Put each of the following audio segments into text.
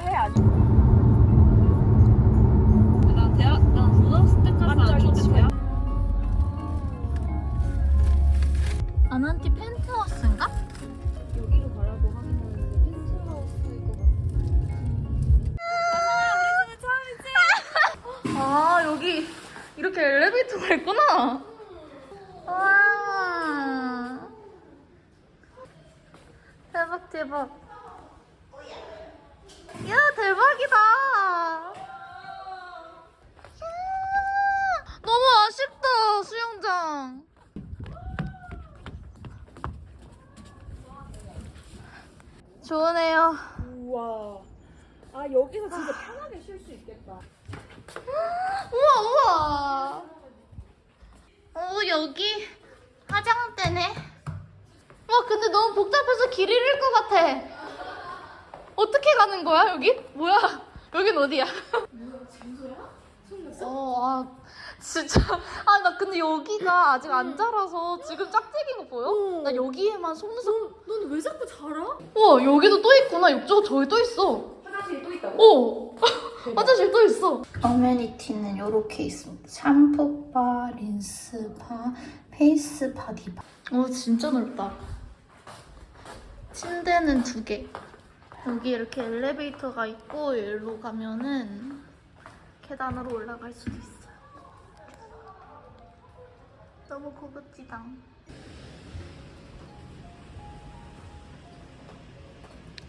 해 아니? 나 대학 나 고등학생 때까지 안 좋대. 아난티 펜트하우스인가? 여기로 가라고 하긴 하는데 펜트하우스일 것 같아. 아 여기 이렇게 엘리베이터가 있구나. 와 대박 대박. 야 대박이다. 야, 너무 아쉽다 수영장. 좋으네요. 우와. 아 여기서 진짜 편하게 쉴 수 있겠다. 우와 우와. 어 여기 화장대네. 와 근데 너무 복잡해서 길 잃을 것 같아. 어떻게 가는 거야 여기? 뭐야? 여긴 어디야? 뭐야 진짜야? 어, 아 진짜 아 나 근데 여기가 아직 안 자라서 지금 짝짝인 거 보여? 나 여기에만 속눈썹. 너는 왜 자꾸 자라? 와 여기도 또 있구나. 옆쪽 저기 또 있어. 화장실이 또 있다고? 오! 화장실 또 있어. 어메니티는 이렇게 있습니다. 샴푸바, 린스바, face bar, 디바. 오, 진짜 넓다. 침대는 두 개. 여기 이렇게 엘리베이터가 있고 여기로 가면은 계단으로 올라갈 수도 있어요. 너무 고급지다.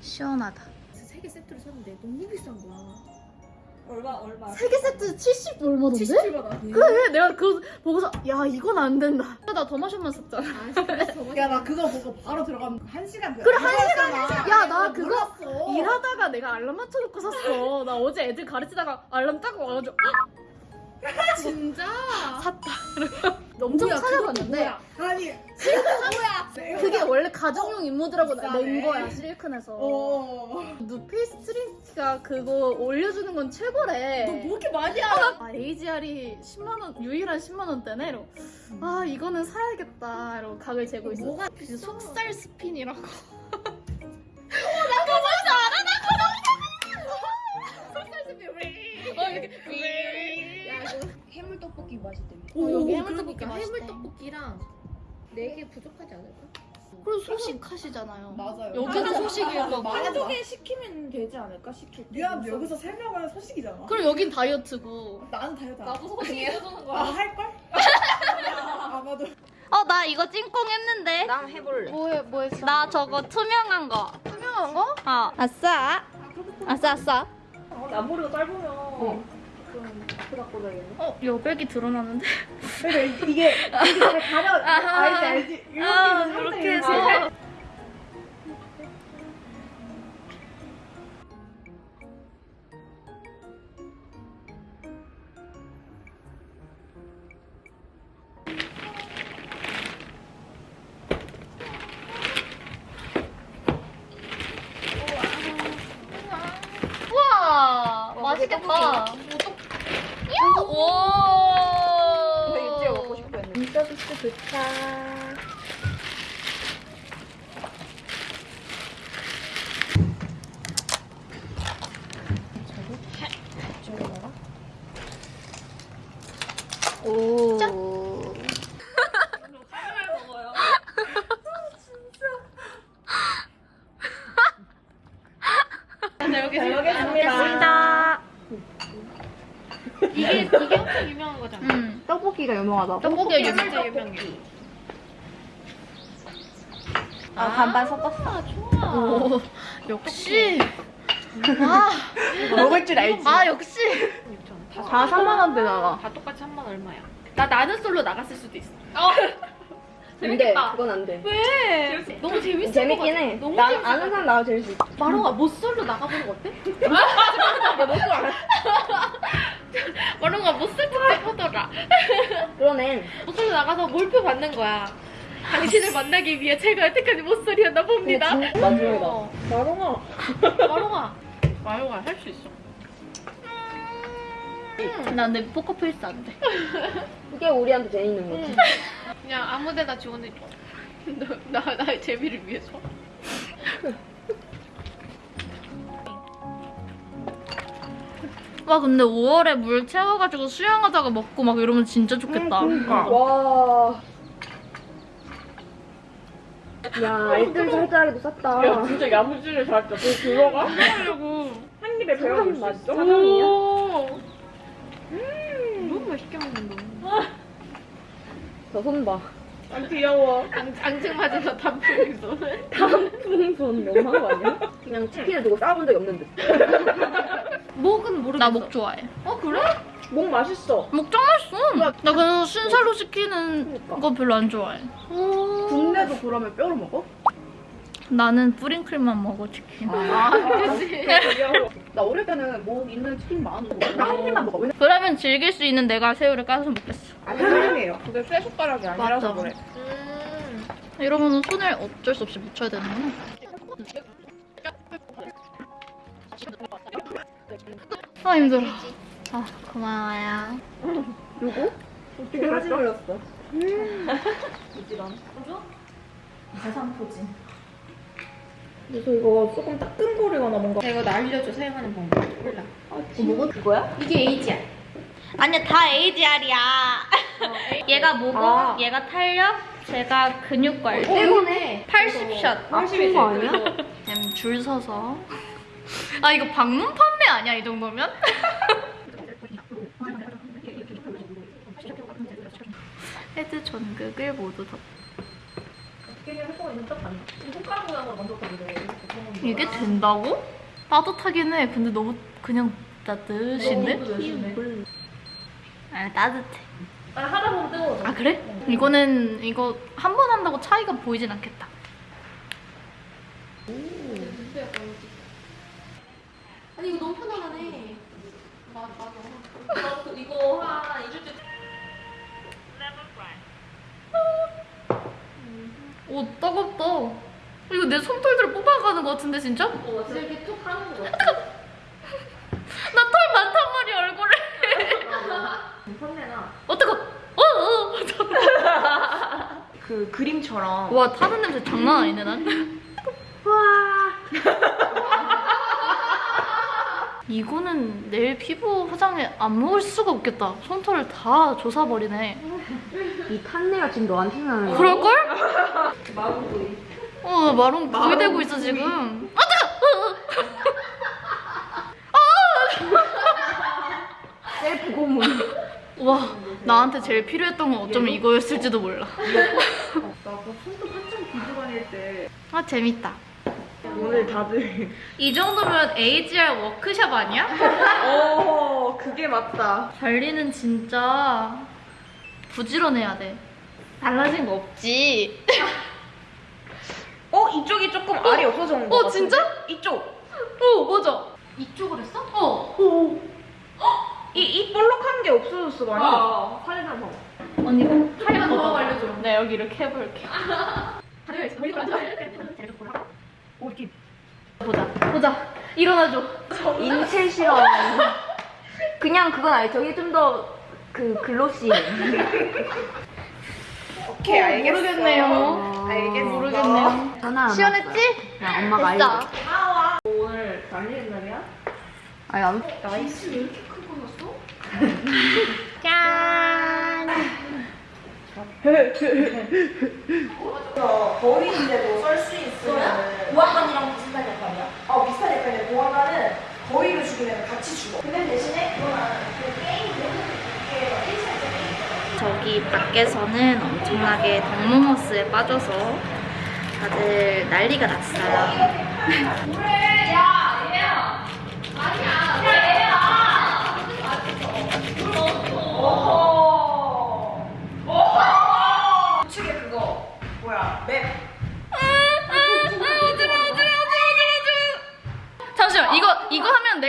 시원하다. 세 개 세트를 샀는데 너무 비싼 거야. 얼마 얼마? 세 개 세트 70 얼마던데? 70만 원. 그래 내가 그거 보고서 야 이건 안 된다 나 derma shot만 샀잖아 야 나 그거 보고 바로 들어간 한 시간 그래, 한 시간 야, 나 그거 몰랐어. 일하다가 내가 알람 맞춰놓고 샀어 나 어제 애들 가르치다가 알람 딱 와가지고 진짜? 샀다 엄청 뭐야, 찾아봤는데? 아니 뭐야? 그게 원래 가정용 임무드라고 낸. 거야 실리콘에서 어. 누필 스트링가 그거 올려주는 건 최고래 너 뭐 이렇게 많이 알아? 아, AGR이 10만원, 유일한 10만원대네? 이러고, 아, 이거는 사야겠다. 이러고 각을 재고 있어. 뭐가 그 속살 스핀이라고. 떡볶이 맛있대. 오, 여기 해물 해물떡볶이 떡볶이 맛있대. 해물 떡볶이랑 네 개 부족하지 않을까? 그리고 소식 하시잖아요. 맞아요. 여기는 거고. 한두 개 시키면 되지 않을까? 시킬 때. 야 여기서 세 명은 소식이잖아. 그리고 여긴 다이어트고. 나는 다이어트 안 해. 나도 소식 해주는 아 할걸? 아마도. 어, 나 이거 찐꽁 했는데. 나 해볼래. 뭐 해, 뭐 했어? 나 저거 투명한 거. 투명한 거? 어. 아싸. 아싸, 아싸. 앞머리가 짧으면 좀 그닥 꽂아야겠네. 어, 여백이 드러나는데? 그러니까 이게 이게 잘 가려. 알지 알지. 이렇게 아, 살짝 해서. 서비스 도착. 오. 짠. 잘 먹겠습니다. 먹겠습니다. 이게 이게 엄청 유명한 거잖아. 음. 떡볶이가 유명하다. 떡볶이가 유명해. 진짜 유명해. 아 반반 섞었어. 좋아. 오, 역시. 아, 먹을 줄 알지. 아 역시. 다, 다 3만 원대 나가. 다 똑같이 한번 얼마야? 나 나는 솔로 나갔을 수도 있어. 안 돼. 그건 안 돼. 왜? 너무 재밌을 것 재밌긴. 해. 너무 나 재밌을 아는 것 사람 나와 수 있어. 같아. 마롱아 못 솔로 나가보는 거 어때? 마롱아 모쏠 듯하더라. 그러네. 모쏠로 나가서 몰표 받는 거야. 당신을 만나기 위해 제가 여태까지 모쏠이었나 봅니다. 마지막이다. 어. 마롱아. 마롱아. 마롱아 할 수 있어. 나 근데 포커페이스 안 돼. 그게 우리한테 재밌는 거지. 그냥 아무데나 지원해줘. 너, 나 나의 재미를 위해서. 와 근데 5월에 물 채워가지고 수영하다가 먹고 막 이러면 진짜 좋겠다. 와. 야, 알뜰 살짝에도 쌌다. 야 진짜 야무지게 잘했다. 너 들어가? 하려고. 한 입에 배워볼 수 있어? 오. 너무 맛있게 먹는다. 저손 봐. 아 귀여워. 앙, 앙증 맞아서 단풍에서. 단풍손 너무한 거 아니야? 그냥 치킨을 두고 싸본 적이 없는 듯. 목은 모르겠어. 나 목 좋아해. 어 그래? 목 맛있어. 목짱 맛있어. 나 그래서 순살로 시키는 그러니까. 거 별로 안 좋아해. 국내도 그러면 뼈를 먹어? 나는 뿌링클만 먹어 치킨. 아 그치. 귀여워. 나 어릴 때는 목 있는 치킨 많았는데 나한 입만 먹어. 그러면 즐길 수 있는 내가 새우를 까서 먹겠어. 아니 사랑해요. 근데 쇠 숟가락이 아니라서 맞아. 그래. 음. 이러면 손을 어쩔 수 없이 묻혀야 되는구나. 아 힘들어. 아 고마워요. 누구? 어떻게 사진 올렸어? 그래서 이거 조금 따끈거리거나 뭔가. 이거 나 알려줘 사용하는 방법. 몰라. 뭐가 그거야? 이게 에이지야. 아니야 다 AGR이야. 얘가 모공, 아. 얘가 탄력, 제가 근육 관리. 때문에 80샷. 아픈 거 아니야? 그냥 줄 서서. 아 이거 방문 판매 아니야 이 정도면? 헤드 전극을 모두 덮. 이게 된다고? 따뜻하긴 해. 근데 너무 그냥 따뜻인데? 아 따뜻해. 하다 보면 뜨거워. 아 그래? 이거는 이거 한 번 한다고 차이가 보이진 않겠다. 아니 이거 너무 편안하네. 맞아 이거 한 2주째. 오 따갑다. 이거 내 손털들을 뽑아가는 것 같은데 진짜? 어, 이렇게 툭 하는 거 같아. 많단 말이야 얼굴에. 어떡하? 어, 어. 그 그림처럼. 와 타는 냄새 장난 아니네 난. 이거는 내일 피부 화장에 안 먹을 수가 없겠다. 손털을 다 조사버리네. 이 탄내가 지금 너한테 나는 그럴걸? 마구구이 어, 나 마름 구이 되고 있어 지금. 아 셀프 고문 뜨거. 와, 나한테 제일 필요했던 건 어쩌면 이거였을지도 몰라. 나그 손톱 한참 기주 다닐 때아 재밌다. 오늘 다들 이 정도면 AGR 워크샵 아니야? 어 그게 맞다. 관리는 진짜 부지런해야 돼. 달라진 거 없지. 어 이쪽이 조금 알이 없어졌는 거 어. 진짜? 이쪽. 어 맞아. 이쪽으로 했어? 어. 이 이 볼록한 게 없어졌어 많이. 어 사진 한번 언니 팔더 알려줘. 네 여기 이렇게 해볼게. 보자. 보자. 일어나줘. 인체 실험 그냥 그건 아니죠 이게 좀더 그 글로시 오케이 알겠어. 모르겠네요. 알겠어. 모르겠네요. 전화 안 시원했지? 그냥 엄마가. 알려 오늘 달리는 날이야? 아니 안 nice. 짠. 거위인데도 썰 수 있으면 보안관이랑 비슷한 역할이야? 어 비슷한 역할이야 보안관은 거위를 죽이면 같이 죽어 근데 대신에 그거는 그 게임 이게 1차적 게임 저기 밖에서는 엄청나게 덕모모스에 빠져서 다들 난리가 났어요.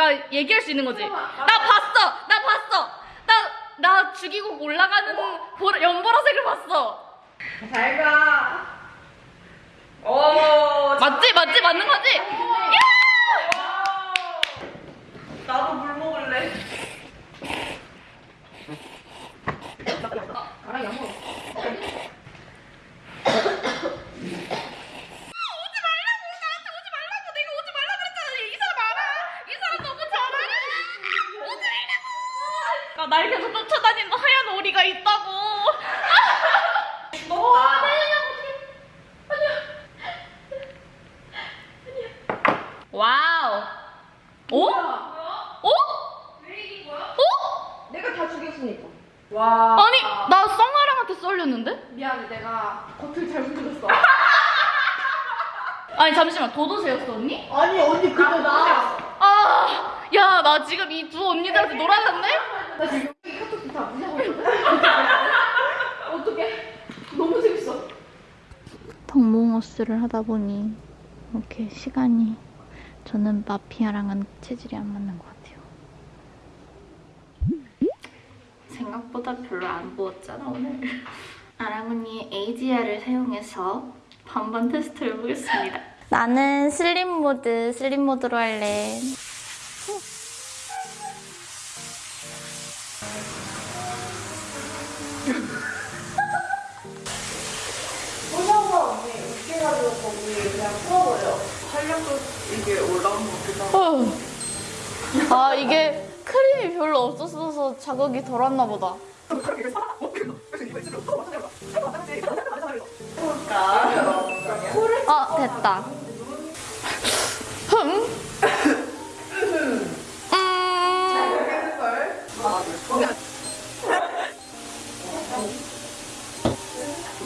내가 얘기할 수 있는 거지. 나 봤어, 나 봤어, 나 나 죽이고 올라가는 보라, 연보라색을 봤어. 잘 가 오 맞지, 맞지, 맞는 거지. 야! 나도 물먹 날 계속 쫓아다니는 하얀 오리가 있다고. 죽었다. 어, wow. 오? 뭐야? 어? 오? 오? 내가 다 죽였으니까. 와. 아니, 나 썽아랑한테 썰렸는데? 미안해, 내가 겉을 잘못 들었어. 아니, 잠시만. 도도새였어, 언니? 아니, 언니, 그거 아. 나. 아, 야, 나 지금 이 두 언니들한테 놀았는데? 나 지금 여기 카톡 다 부숴버렸어. 어떡해? 너무 재밌어. 덕몽어스를 하다 보니 이렇게 시간이 저는 마피아랑은 체질이 안 맞는 것 같아요. 생각보다 별로 안 부었잖아 오늘. 아랑언니의 AGR을 사용해서 반반 테스트를 해보겠습니다. 나는 슬림 모드, 슬림 모드로 할래. 언니 웃겨가지고 거기 그냥 풀어버려. 활력도 이게 올라온 것 같기도 하고. 아 이게 크림이 별로 없었어서 자극이 덜 왔나 보다. 아 됐다. 흠. 음.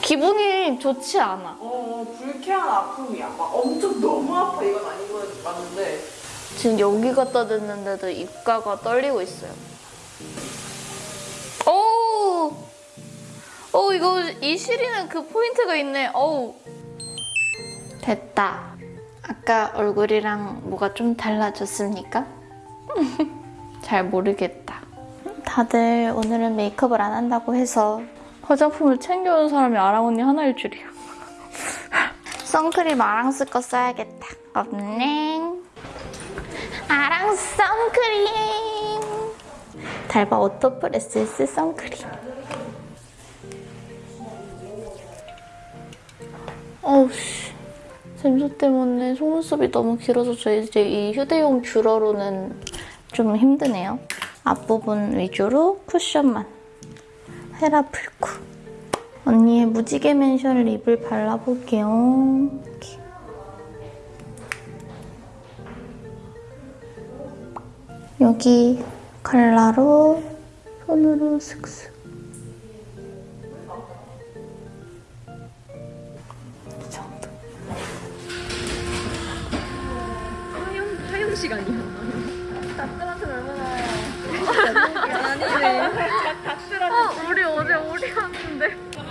기분이 좋지 않아. 어, 불쾌한 아픔이야. 막 엄청 너무 아파 이건 아니고 맞는데. 지금 여기 갖다 댔는데도 입가가 떨리고 있어요. 오, 오 이거 이 시리는 그 포인트가 있네. 어우, 됐다. 아까 얼굴이랑 뭐가 좀 달라졌습니까? 잘 모르겠다. 다들 오늘은 메이크업을 안 한다고 해서 화장품을 챙겨온 사람이 아랑 언니 하나일 줄이야. 선크림 아랑 쓸거 써야겠다. 없네. 아랑 선크림. 달바 오토프레스 선크림. 어우씨. 샘수 때문에 속눈썹이 너무 길어져서 이제 이 휴대용 뷰러로는 좀 힘드네요. 앞부분 위주로 쿠션만. 헤라 풀쿠 언니의 무지개 맨션 립을 발라볼게요 이렇게. 여기 칼라로 손으로 슥슥 이 정도 하영 하영 시간이야. 어,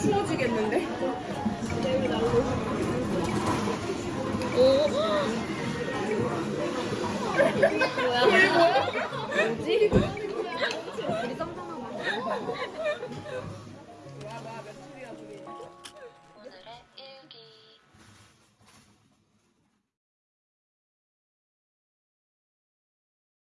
추워지겠는데?